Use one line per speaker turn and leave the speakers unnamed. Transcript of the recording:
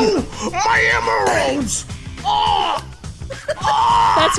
No! My emeralds!